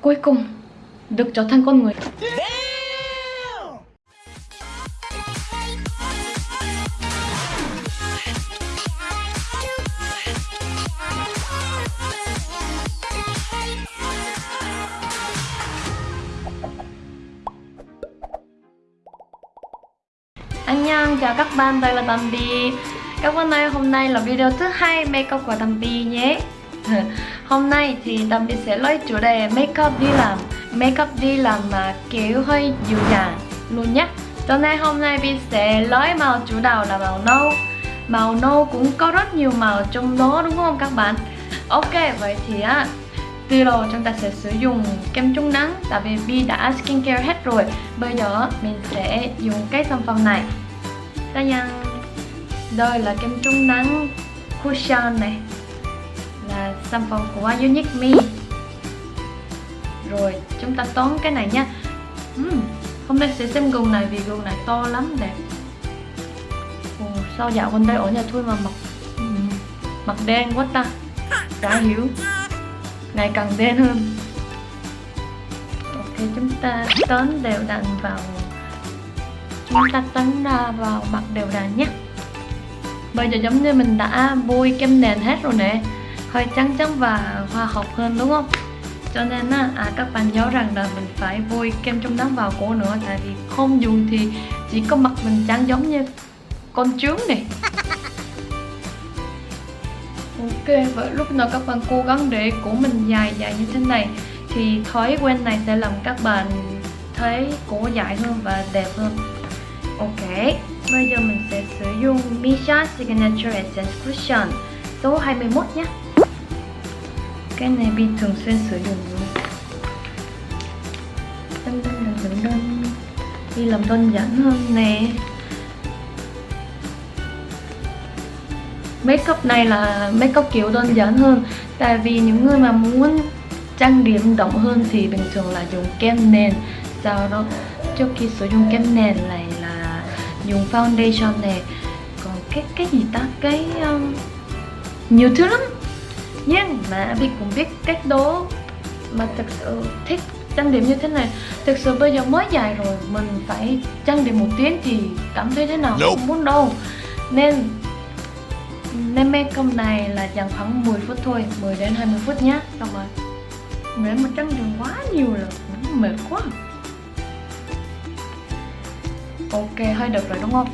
cuối cùng được trở thành con người. Annyeong, chào các bạn, đây là Bambi. Các bạn ơi, hôm nay là video thứ hai makeup của Bambi nhé. Hôm nay thì Bambi sẽ lấy chủ đề makeup đi làm. Makeup đi làm mà kiểu hơi dịu dàng luôn nhé Cho nên hôm nay Bi sẽ lấy màu chủ đạo là màu nâu. Màu nâu cũng có rất nhiều màu trong đó đúng không các bạn? Ok, vậy thì á từ đầu chúng ta sẽ sử dụng kem chống nắng tại vì Bi đã skincare hết rồi. Bây giờ mình sẽ dùng cái sản phẩm này. Ta nhăn. Đây là kem chống nắng cushion này sample của Unique Me. Rồi chúng ta tốn cái này nha. Uhm, hôm nay sẽ xem gương này vì gương này to lắm đẹp. Ồ, sao dạo gần đây ở nhà thôi mà mặt uhm, mặt đen quá ta. Đã hiểu. Ngày càng đen hơn. Ok chúng ta tốn đều đặn vào. Chúng ta tấn ra vào mặt đều đặn nhé. Bây giờ giống như mình đã bôi kem nền hết rồi nè hơi trắng trắng và hoa học hơn đúng không? Cho nên á, à, các bạn nhớ rằng là mình phải bôi kem chống nắng vào cổ nữa tại vì không dùng thì chỉ có mặt mình trắng giống như con trướng này. Ok, vậy lúc nào các bạn cố gắng để cổ mình dài dài như thế này thì thói quen này sẽ làm các bạn thấy cổ dài hơn và đẹp hơn. Ok, bây giờ mình sẽ sử dụng Misha Signature Essence Cushion số 21 nhé. Cái này Bi thường xuyên sử dụng luôn Đân đân đơn Đi làm đơn giản hơn nè. Makeup này là make up kiểu đơn giản hơn. Tại vì những người mà muốn trang điểm đậm hơn thì bình thường là dùng kem nền. Sau đó trước khi sử dụng kem nền này là dùng foundation này còn cái cái gì ta? Cái um, nhiều thứ lắm nhưng mà Bi cũng biết cách đó mà thật sự thích trang điểm như thế này. Thực sự bây giờ mới dài rồi mình phải trang điểm một tiếng thì cảm thấy thế nào nope. không muốn đâu. Nên nên makeup này là dành khoảng 10 phút thôi 10 đến 20 phút nhé Xong rồi. Nếu mà trắng dùng quá nhiều là mệt quá. Ok hơi được rồi đúng không?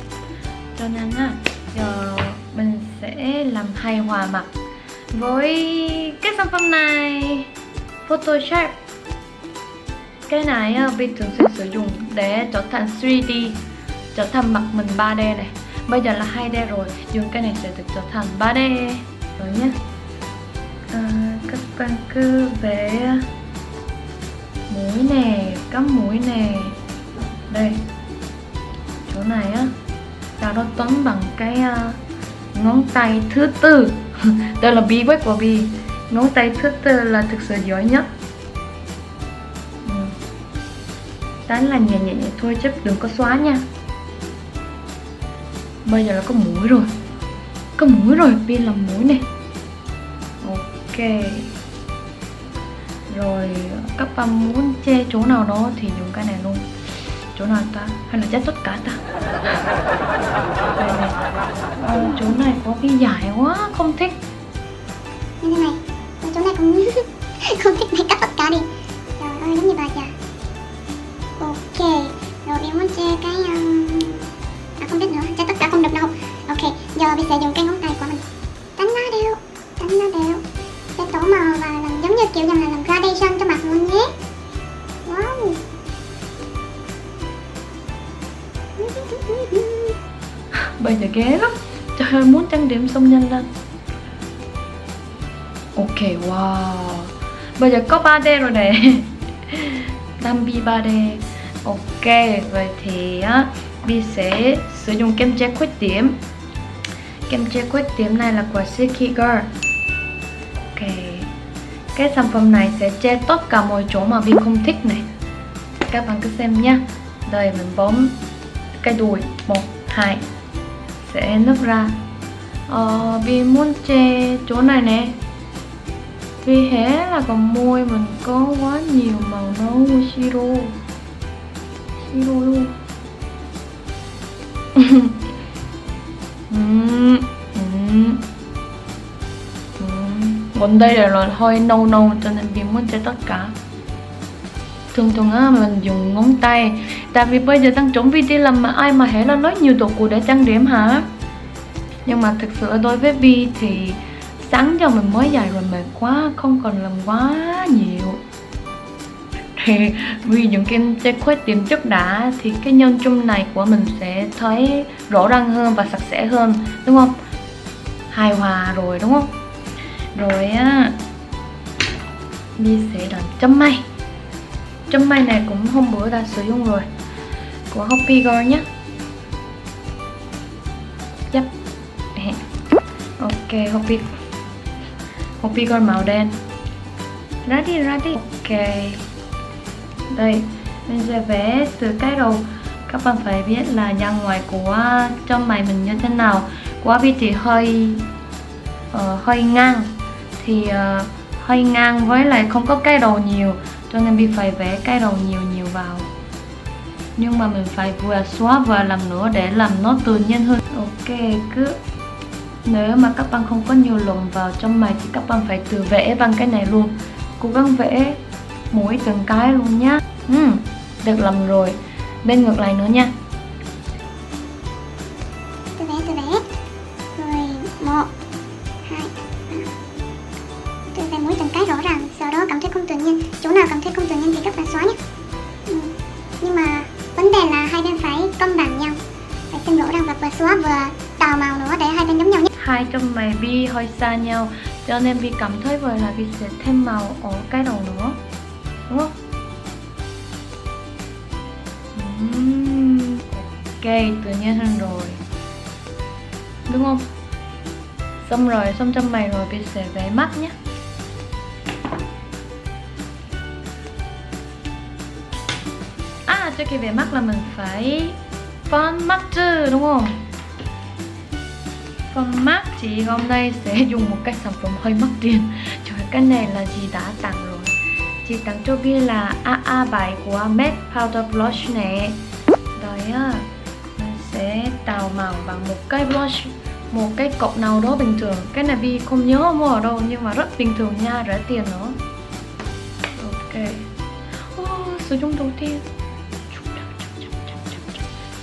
Cho nên á Giờ mình sẽ làm hài hòa mặt với cái sản phẩm này Photoshop. Cái này ờ, Bi thường xuyên sử dụng để trở thành 3D Trở thành mặt mình 3D này. Bây giờ là 2D rồi dùng cái này sẽ được trở thành 3D rồi nhé à, ờ, các bạn cứ vẽ mũi nè cắm mũi nè. Đây chỗ này á ta đó toán bằng cái uh, ngón tay thứ tư. đây là bí quyết của bi. Ngón tay thức là thực sự giỏi nhất. Ừ. Tán đánh là nhẹ nhẹ nhẹ thôi, chứ đừng có xóa nha. Bây giờ là có mũi rồi. Có mũi rồi pin làm mũi này. Ok. Rồi, các bạn muốn che chỗ nào đó thì dùng cái này luôn chỗ nào ta? Hay là chết tất cả ta? Đây này. À, chỗ này có cái dài quá không thích. Như thế này chỗ này cũng không thích này cắt tất cả đi. Trời ơi giống như bà già. Ok rồi em muốn che cái um, à không biết nữa che tất cả không được đâu. Ok giờ mình sẽ dùng cái trang điểm xong nhanh lên. Ok, wow. Bây giờ có 3D rồi nè. Dambi 3D ok, vậy thì á, Bi sẽ sử dụng kem che khuyết điểm. Kem che khuyết điểm này là của Silky Girl. Ok. Cái sản phẩm này sẽ che tất cả mọi chỗ mà Bi không thích này. Các bạn cứ xem nhé Đây mình bấm cái đùi. Một, hai. Sẽ nấp ra ờ, vì muốn che chỗ này nè. Vì hé là còn môi mình có quá nhiều màu nấu của siro siro luôn. Còn đây là loại hơi nâu nâu cho nên vì muốn che tất cả. Thường thường á mình dùng ngón tay. Tại vì bây giờ tăng trưởng video làm mà ai mà hễ là nói nhiều đồ cụ để trang điểm hả? Nhưng mà thực sự đối với Vi thì sáng giờ mình mới dậy rồi mệt quá, Không còn làm quá nhiều. Thì vì những cái che khuyết điểm trước đã thì cái nhân chung này của mình sẽ thấy rõ ràng hơn và sạch sẽ hơn, đúng không? Hài hòa rồi, đúng không? Rồi á đi sẽ đòn chấm may. Chấm may này cũng hôm bữa đã sử dụng rồi, của Hoppy Girl nhé. Ok Hopi Hopi con màu đen. Ra đi ra đi ok. Đây mình sẽ vẽ từ cái đầu. Các bạn phải biết là dàn ngoài của trong mày mình như thế nào. Của vị trí hơi uh, hơi ngang. Thì uh, hơi ngang với lại không có cái đầu nhiều. Cho nên bị phải vẽ cái đầu nhiều nhiều vào. Nhưng mà mình phải vừa xóa vừa làm nữa để làm nó tự nhiên hơn. Ok cứ nếu mà các bạn không có nhiều lồng vào trong mày thì các bạn phải tự vẽ bằng cái này luôn. Cố gắng vẽ mỗi từng cái luôn nhá. Ừ, được làm rồi. Bên ngược lại nữa nha. Tôi vẽ tôi vẽ. Rồi một hai tôi vẽ mỗi từng cái rõ ràng. Sau đó cảm thấy không tự nhiên. Chỗ nào cảm thấy không tự nhiên thì các bạn xóa nhé. Hai Vi hơi xa nhau. Cho nên Vi cảm thấy vậy là Vi sẽ thêm màu ở cái đầu nữa. Đúng không? Uhm, ok tự nhiên hơn rồi. Đúng không? Xong rồi xong trong mày rồi Vi sẽ vẽ mắt nhé. À trước khi vẽ mắt là mình phải phấn mắt chứ đúng không? Phần mắt chị hôm nay sẽ dùng một cái sản phẩm hơi mắc tiền. Trời cái này là chị đã tặng rồi. Chị tặng cho kia là AA7 của MAC Powder Blush nè. Rồi á Mình sẽ tạo màu bằng một cái blush Một cái cọc nào đó bình thường. Cái này Vi không nhớ mua ở đâu Nhưng mà rất bình thường nha, rẻ tiền nữa. Ok. Oh, Sử dụng đầu tiên.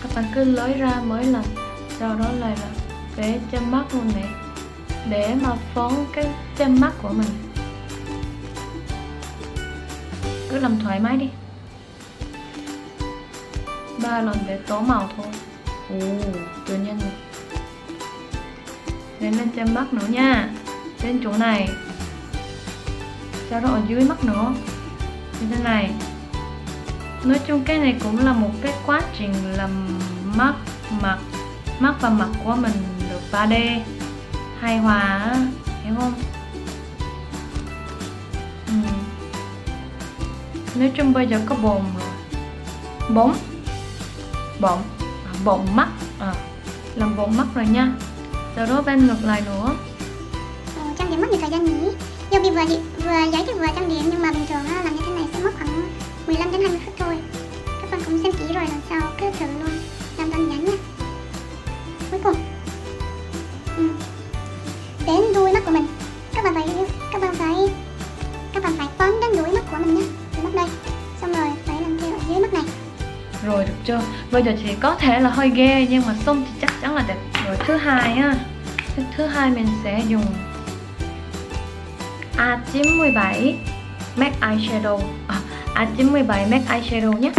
Các bạn cứ lấy ra mới lần. Sau đó lại là để chân mắt luôn nè Để mà phóng cái chân mắt của mình. Cứ làm thoải mái đi. Ba lần để tố màu thôi. Ồ, tự nhiên này lên lên trên mắt nữa nha. Trên chỗ này. Sau đó ở dưới mắt nữa. Như thế này. Nói chung cái này cũng là một cái quá trình làm mắt, mặt, mắt và mặt của mình 3D hài hòa hiểu không? Ừ. Nói chung bây giờ có bồn rồi bóng bọng à, bọng mắt. À, làm bọng mắt rồi nha. Sau đó bên ngược lại nữa. Ờ, trang điểm mất nhiều thời gian nhỉ? Do bị vừa vừa giấy thì vừa trang điểm nhưng mà bình thường làm như thế này sẽ mất khoảng 15 đến 20 phút thôi. Các bạn cũng xem kỹ rồi lần sau cứ thử luôn. Chưa bây giờ thì có thể là hơi ghê nhưng mà xong thì chắc chắn là đẹp. Rồi thứ hai á thứ, hai mình sẽ dùng A97 MAC eyeshadow à, A97 MAC eyeshadow nhé.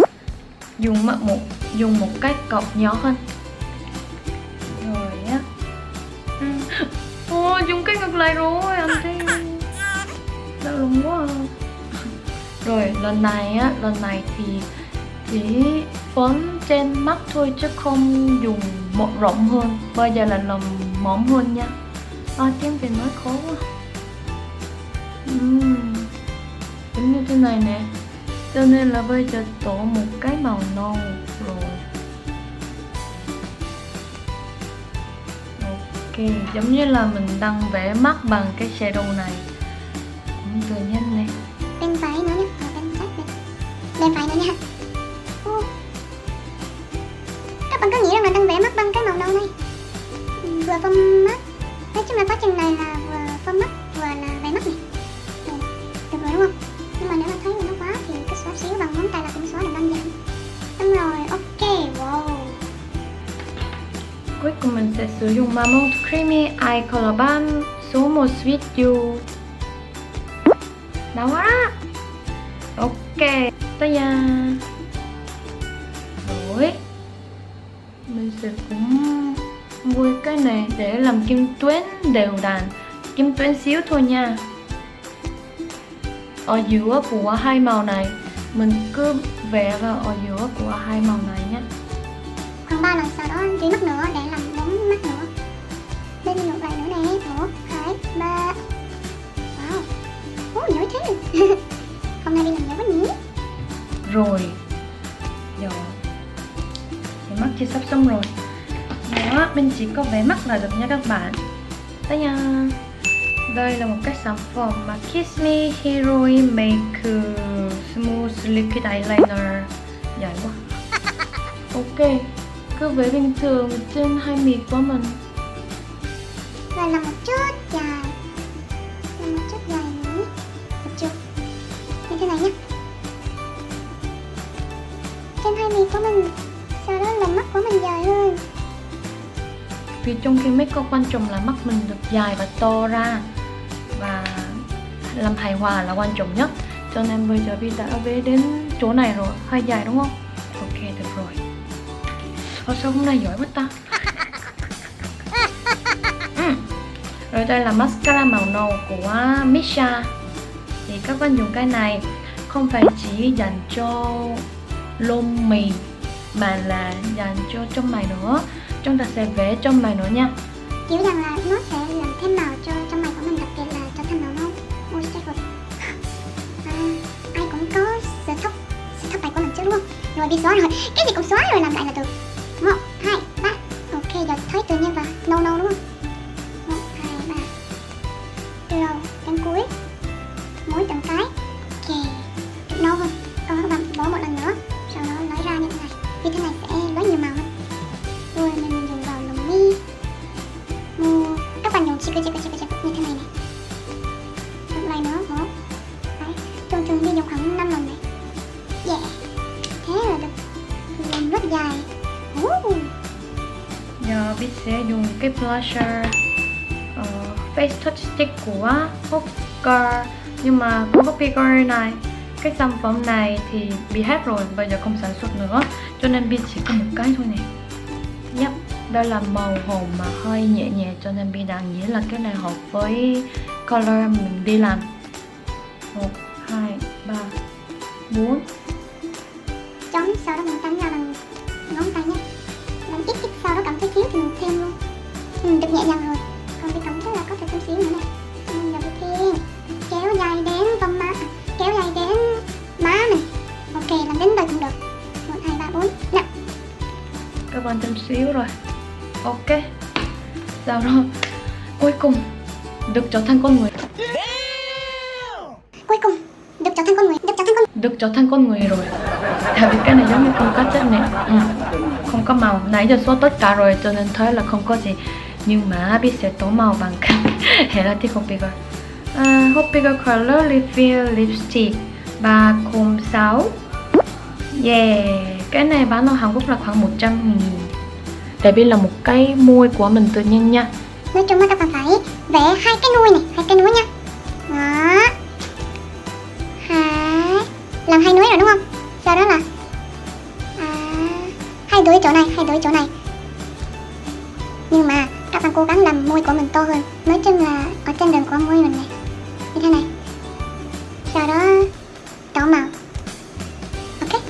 Dùng một dùng một cái cọc nhỏ hơn. Rồi á. Ôi, dùng cái ngược lại rồi anh thấy đau lòng quá. Rồi lần này á lần này thì chỉ phấn trên mắt thôi chứ không dùng một rộng hơn. Bây giờ là làm mỏng hơn nha. À, tiếng việt nói khó quá. Uhm, giống như thế này nè. Cho nên là bây giờ tổ một cái màu nâu rồi. Ok giống như là mình đang vẽ mắt bằng cái shadow này. Tự nhiên này bên phải nữa nhé bên bên phải nữa nhé có nghĩ rằng là đang vẽ mắt bằng cái màu nâu này. Vừa phông mắt. Nói chung là quá trình này là vừa phông mắt vừa là vẽ mắt này. Được, được rồi đúng không? Nhưng mà nếu mà thấy nó quá thì cứ xóa xíu bằng ngón tay là cũng xóa được đơn giản xong rồi ok wow. Cuối cùng mình sẽ sử dụng Mamont Creamy Eye Color Balm số 1 Sweet You Đã quá. Ok Tới nha Sẽ cũng mua cái này để làm kim tuyến đều đặn. Kim tuyến xíu thôi nha. Ở giữa của hai màu này Mình cứ vẽ vào ở giữa của hai màu này nhé. Khoảng 3 lần sau đó dưới mắt nữa để làm bốn mắt nữa. Bên ngược lại nữa nè một hai ba. Wow. Ủa, giỏi thế. Hôm nay đi làm giỏi quá nhỉ. Rồi thì sắp xong rồi. Đó mình chỉ có vẽ mắt là được nha các bạn. Đây nha. Đây là một cái sản phẩm mà Kiss Me Heroine Make Smooth Liquid Eyeliner. Dạ, Dài quá ok, cứ vẽ bình thường trên hai mì của mình. Đây là một up quan trọng là mắt mình được dài và to ra và làm hài hòa là quan trọng nhất. Cho nên bây giờ Vi đã về đến chỗ này rồi hơi dài đúng không? Ok được rồi. Ồ, sao hôm nay giỏi quá ta? Ừ. rồi đây là mascara màu nâu của Misha. Thì các bạn dùng cái này không phải chỉ dành cho lông mì mà là dành cho trong mày nữa. Chúng ta sẽ vẽ trong mày nữa nha kiểu rằng là nó sẽ làm thêm màu cho trong mày của mình đặc biệt là cho thêm màu nâu ôi chết rồi. À, ai cũng có sở thóc sở thóc mày của mình chứ đúng không? Rồi bị xóa rồi. Cái gì cũng xóa rồi làm lại là được. Này lần nữa đấy trường đi dùng khoảng 5 lần này. Yeah thế là được. Làm rất dài. Uh. giờ biết sẽ dùng cái blusher uh, face touch stick của Hooker nhưng mà của Hooker này cái sản phẩm này thì bị hết rồi bây giờ không sản xuất nữa. Cho nên bi chỉ có một cái thôi nè. Yep, đây là màu hồng mà hơi nhẹ nhẹ cho nên Bi đang nghĩ là cái này hợp với color mình đi làm. 1, 2, 3, 4 chấm sau đó mình đánh ra bằng ngón tay nhé. Làm ít ít sau đó cảm thấy thiếu thì mình thêm luôn. Ừ, được nhẹ nhàng rồi. Còn đi cảm thấy là có thể thêm xíu nữa này mình giờ đi thêm kéo dài đến vòng má. À, kéo dài đến má mình ok làm đến đây cũng được. Một hai ba bốn. Năm các bạn thêm xíu rồi. Ok. Sau đó cuối cùng được trở thành con người. Cuối cùng được trở thành con người được trở thành con được trở thành con người rồi. Tại vì cái này giống như không có chất nè. Ừ. không có màu. Nãy giờ xóa tất cả rồi cho nên thấy là không có gì. Nhưng mà biết sẽ tố màu bằng cái Helatic Hot Bigger à, Hot Bigger Color Reveal Lipstick. 306 Yeah. Cái này bán ở Hàn Quốc là khoảng 100 nghìn. Để biết là một cái môi của mình tự nhiên nha. Nói chung là các bạn phải vẽ hai cái nuôi này hai cái núi nha. Đó. Hai. Làm hai núi rồi đúng không? Sau đó là à, hai đuôi chỗ này hai đuôi chỗ này. Nhưng mà các bạn cố gắng làm môi của mình to hơn. Nói chung là ở trên đường của môi mình này như thế này. Sau đó đỏ màu. Ok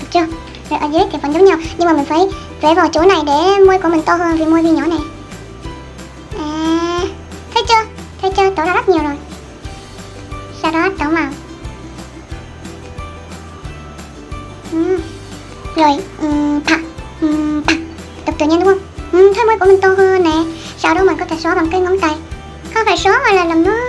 được chưa? Rồi ở dưới thì vẫn giống nhau nhưng mà mình phải vẽ vào chỗ này để môi của mình to hơn vì môi vi nhỏ này. Rất nhiều rồi. Sau đó tổ màu ừ. Rồi, um, thẳng. Um, thẳng. Tự nhiên đúng không? Ừ, thấy môi của mình to hơn nè. Sau đó mình có thể xóa bằng cái ngón tay. Không phải xóa mà là làm nó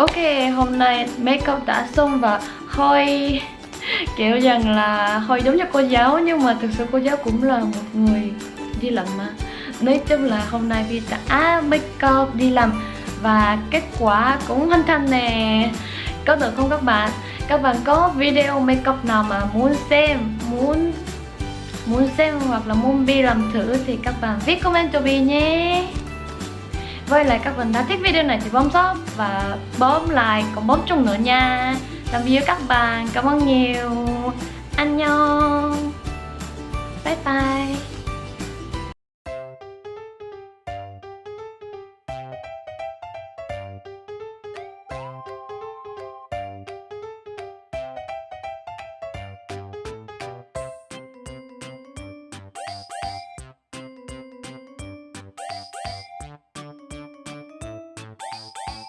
Ok, hôm nay make up đã xong và hơi kiểu rằng là hơi giống như cô giáo nhưng mà thực sự cô giáo cũng là một người đi làm mà. Nói chung là hôm nay Vi đã make up đi làm và kết quả cũng hoàn thành nè. Có được không các bạn? Các bạn có video make up nào mà muốn xem muốn muốn xem hoặc là muốn Vi làm thử thì các bạn viết comment cho Vi nhé với lại các bạn đã thích video này thì bấm sub và bấm like, còn bấm chung nữa nha. Tạm biệt các bạn, cảm ơn nhiều. Anh nhau bye bye.